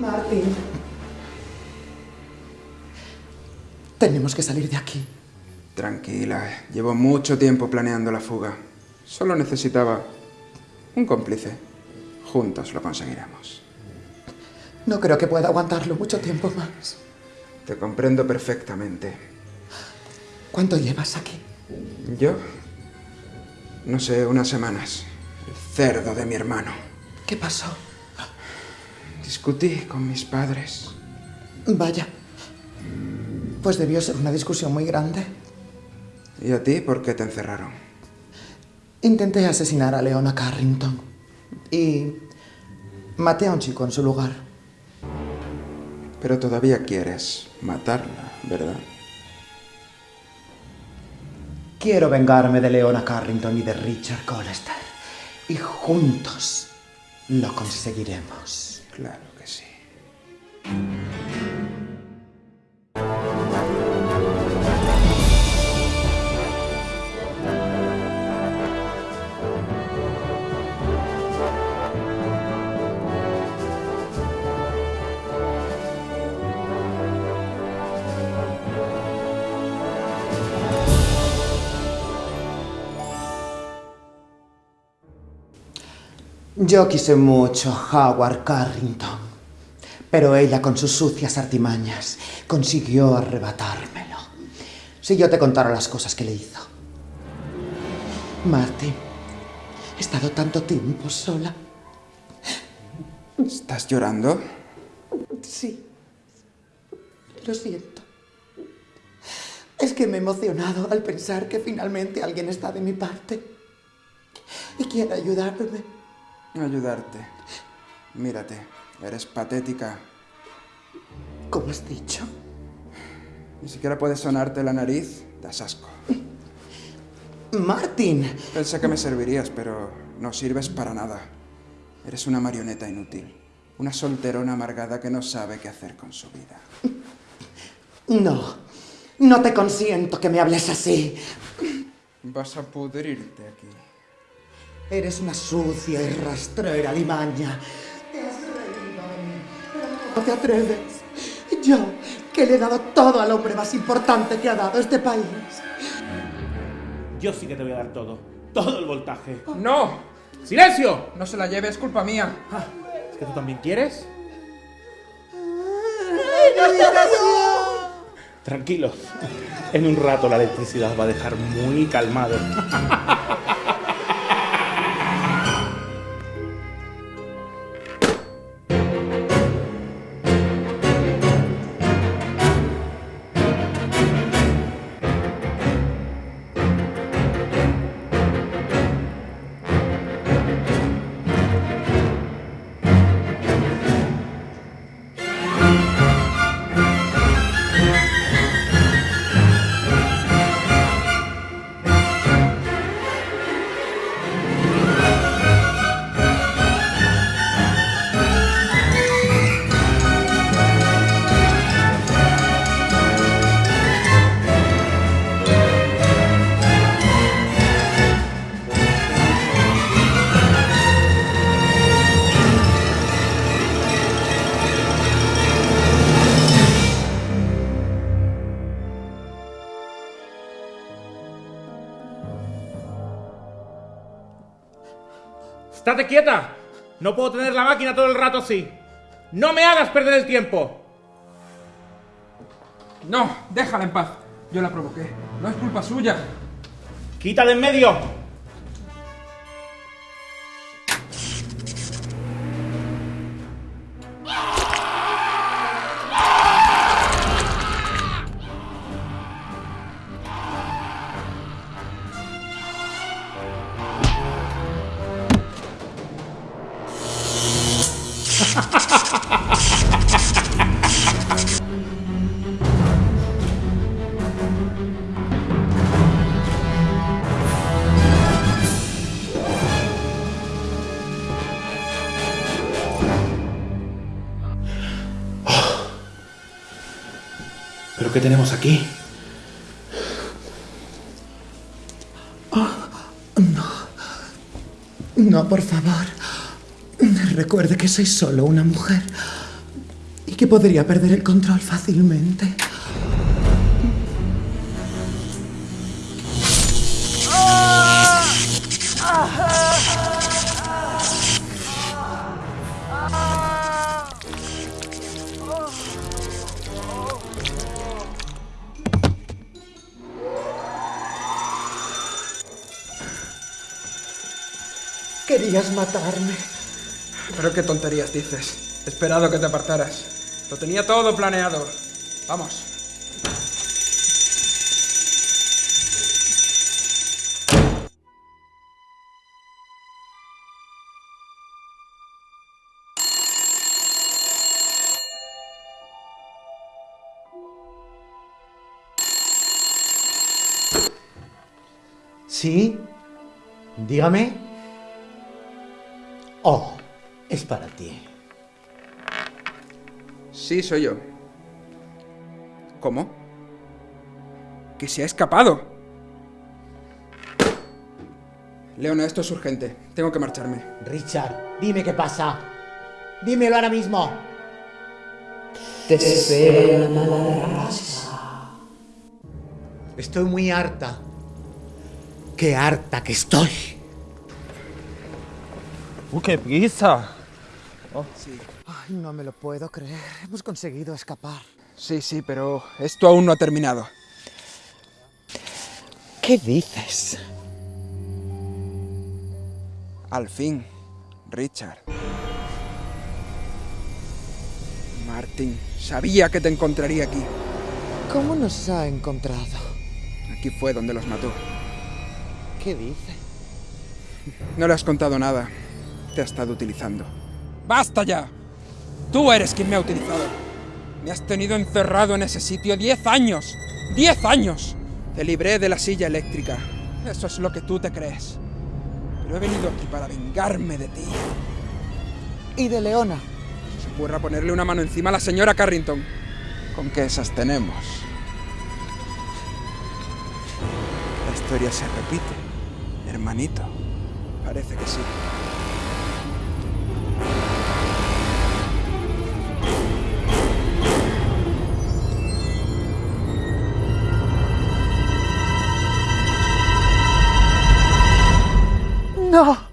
Martín. Tenemos que salir de aquí. Tranquila, llevo mucho tiempo planeando la fuga. Solo necesitaba un cómplice. Juntos lo conseguiremos. No creo que pueda aguantarlo mucho tiempo más. Te comprendo perfectamente. ¿Cuánto llevas aquí? ¿Yo? No sé, unas semanas. El cerdo de mi hermano. ¿Qué pasó? Discutí con mis padres. Vaya. Pues debió ser una discusión muy grande. ¿Y a ti por qué te encerraron? Intenté asesinar a Leona Carrington. Y maté a un chico en su lugar. Pero todavía quieres matarla, ¿verdad? Quiero vengarme de Leona Carrington y de Richard Colester. Y juntos lo conseguiremos. Claro que sí. Yo quise mucho a Howard Carrington, pero ella con sus sucias artimañas consiguió arrebatármelo. Si yo te contara las cosas que le hizo. Martin, he estado tanto tiempo sola. ¿Estás llorando? Sí. Lo siento. Es que me he emocionado al pensar que finalmente alguien está de mi parte y quiere ayudarme. Ayudarte. Mírate, eres patética. ¿Cómo has dicho? Ni siquiera puedes sonarte la nariz, das asco. Martin. Pensé que me servirías, pero no sirves para nada. Eres una marioneta inútil. Una solterona amargada que no sabe qué hacer con su vida. No, no te consiento que me hables así. Vas a pudrirte aquí. Eres una sucia y rastrera limaña. Te has reído de mí, pero no te atreves. Yo, que le he dado todo al hombre más importante que ha dado este país. Yo sí que te voy a dar todo. Todo el voltaje. ¡No! ¡Silencio! No se la lleve, es culpa mía. Ah, ¿Es que tú también quieres? Tranquilos. En un rato la electricidad va a dejar muy calmado. ¡Estate quieta! No puedo tener la máquina todo el rato así. ¡No me hagas perder el tiempo! No, déjala en paz. Yo la provoqué. No es culpa suya. ¡Quita de en medio! ¿Pero qué tenemos aquí? No, por favor. Recuerde que soy solo una mujer. y que podría perder el control fácilmente. Querías matarme. Pero qué tonterías dices. Esperado que te apartaras. Lo tenía todo planeado. Vamos. ¿Sí? Dígame. Oh, es para ti. Sí, soy yo. ¿Cómo? Que se ha escapado. Leona, esto es urgente. Tengo que marcharme. Richard, dime qué pasa. Dímelo ahora mismo. Estoy muy harta. Qué harta que estoy. ¡Uh, qué prisa! Ay, no me lo puedo creer. Hemos conseguido escapar. Sí, sí, pero esto aún no ha terminado. ¿Qué dices? Al fin, Richard. Martin, sabía que te encontraría aquí. ¿Cómo nos ha encontrado? Aquí fue donde los mató. ¿Qué dice? No le has contado nada. Te ha estado utilizando. ¡Basta ya! Tú eres quien me ha utilizado. Me has tenido encerrado en ese sitio diez años. ¡Diez años! Te libré de la silla eléctrica. Eso es lo que tú te crees. Pero he venido aquí para vengarme de ti. ¿Y de Leona? Se ocurra ponerle una mano encima a la señora Carrington. ¿Con qué esas tenemos? La historia se repite, hermanito. Parece que sí. No.